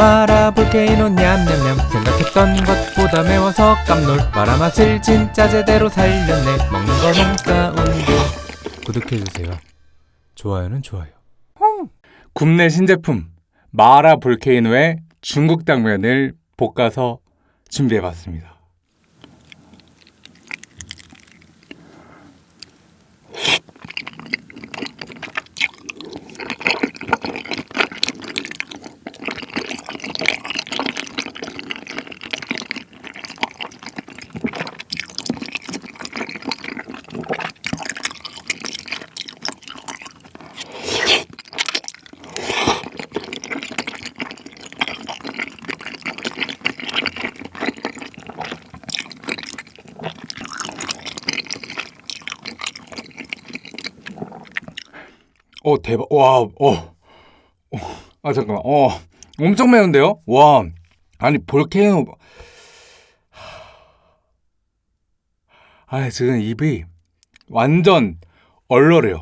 마라 볼케이노 냠냠냠. 생각했던 것보다 매워서 깜놀. 마라 맛을 진짜 제대로 살렸네. 먹는 거 먹사운드 구독해주세요. 좋아요는 좋아요. 국내 신제품 마라 볼케이노의 중국 당면을 볶아서 준비해봤습니다. 어 대박. 와 어. 어. 아 잠깐만. 어 엄청 매운데요? 와 아니 볼케이노 아 지금 입이 완전 얼얼해요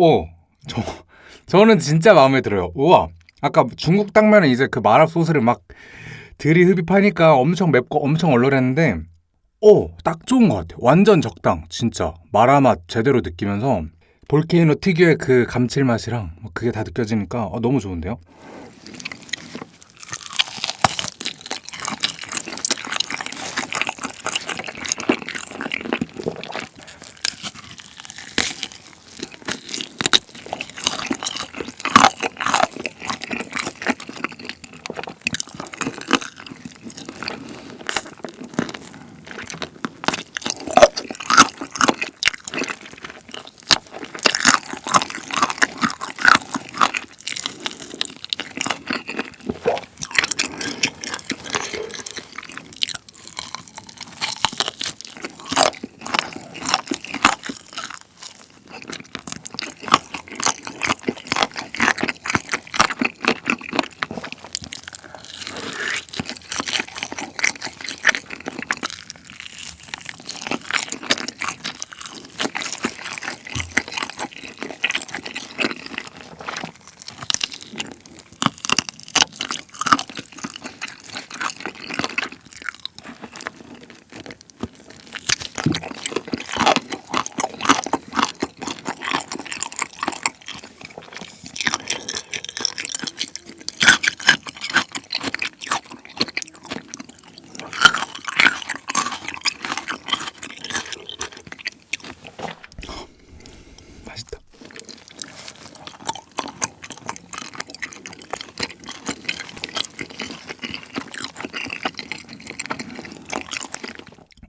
오, 저, 저는 진짜 마음에 들어요. 우와, 아까 중국 당면은 이제 그 마라 소스를 막 들이흡입하니까 엄청 맵고 엄청 얼얼했는데, 오, 딱 좋은 것 같아요. 완전 적당, 진짜. 마라 맛 제대로 느끼면서 볼케이노 특유의 그 감칠맛이랑 뭐 그게 다 느껴지니까 어, 너무 좋은데요? 맛있다.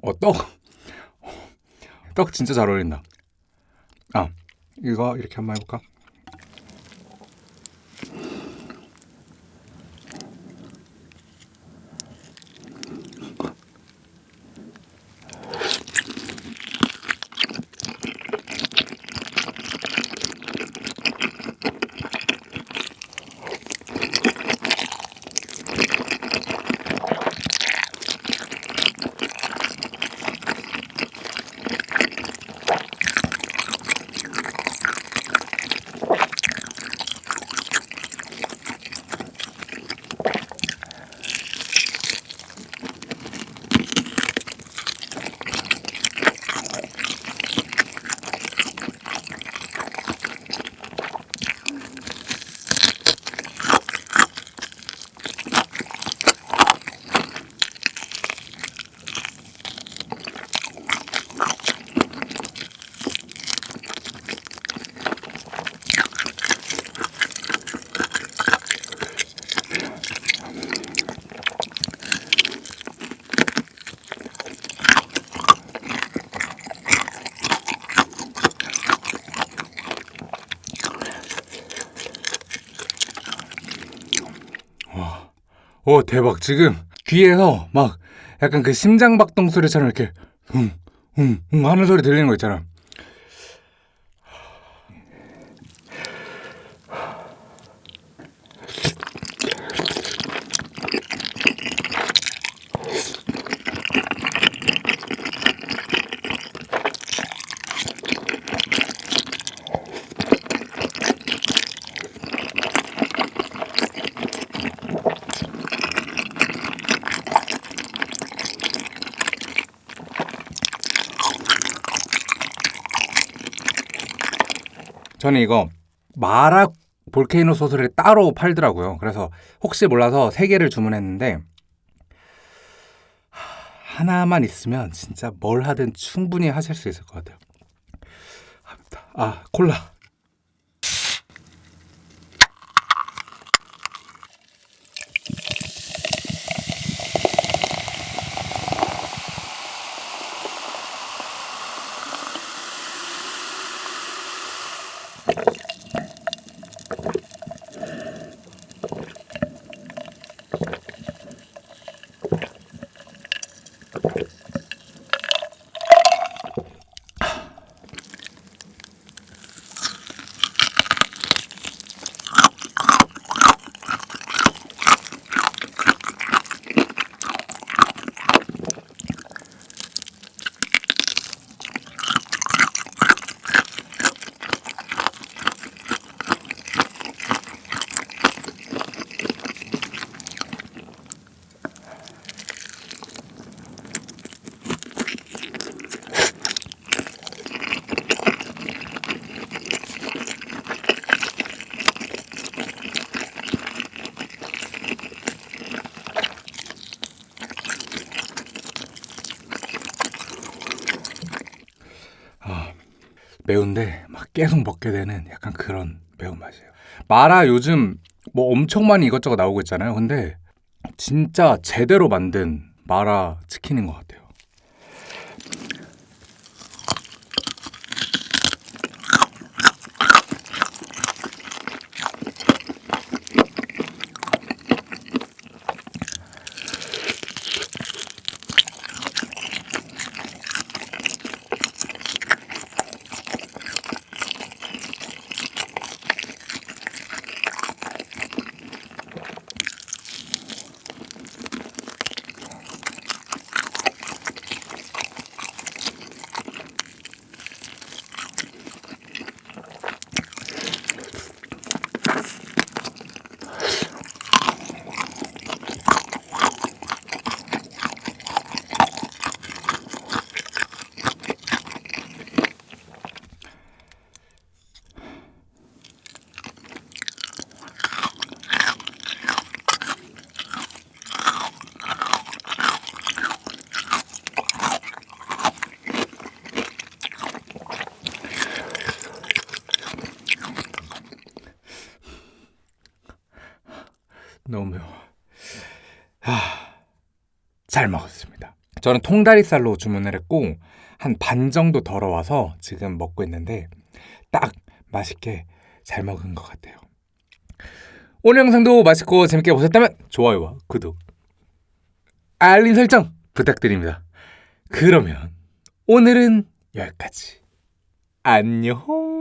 어, 떡. 떡 진짜 잘 어울린다. 아, 이거 이렇게 한번 해볼까? 오 대박 지금 귀에서 막 약간 그 심장박동 소리처럼 이렇게 웅웅웅 하는 소리 들리는 거 있잖아. 저는 이거 마라 볼케이노 소스를 따로 팔더라고요. 그래서 혹시 몰라서 세 개를 주문했는데 하, 하나만 있으면 진짜 뭘 하든 충분히 하실 수 있을 것 같아요. 아 콜라. 매운데 막 계속 먹게 되는 약간 그런 매운맛이에요. 마라 요즘 뭐 엄청 많이 이것저것 나오고 있잖아요. 근데 진짜 제대로 만든 마라 치킨인 것 같아요. 너무 매워. 하, 잘 먹었습니다. 저는 통다리살로 주문을 했고 한 반 정도 덜어와서 지금 먹고 있는데 딱 맛있게 잘 먹은 것 같아요. 오늘 영상도 맛있고 재밌게 보셨다면 좋아요와 구독, 알림 설정 부탁드립니다. 그러면 오늘은 여기까지. 안녕.